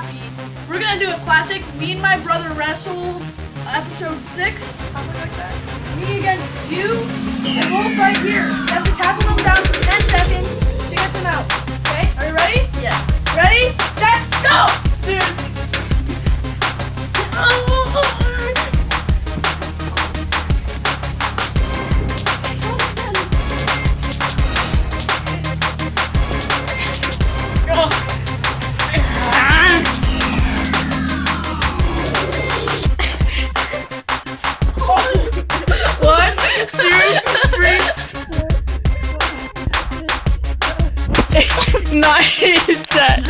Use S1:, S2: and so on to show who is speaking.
S1: happy, we're gonna do a classic me and my brother wrestle episode six, something like that. Me against you, and both right here.
S2: Nice.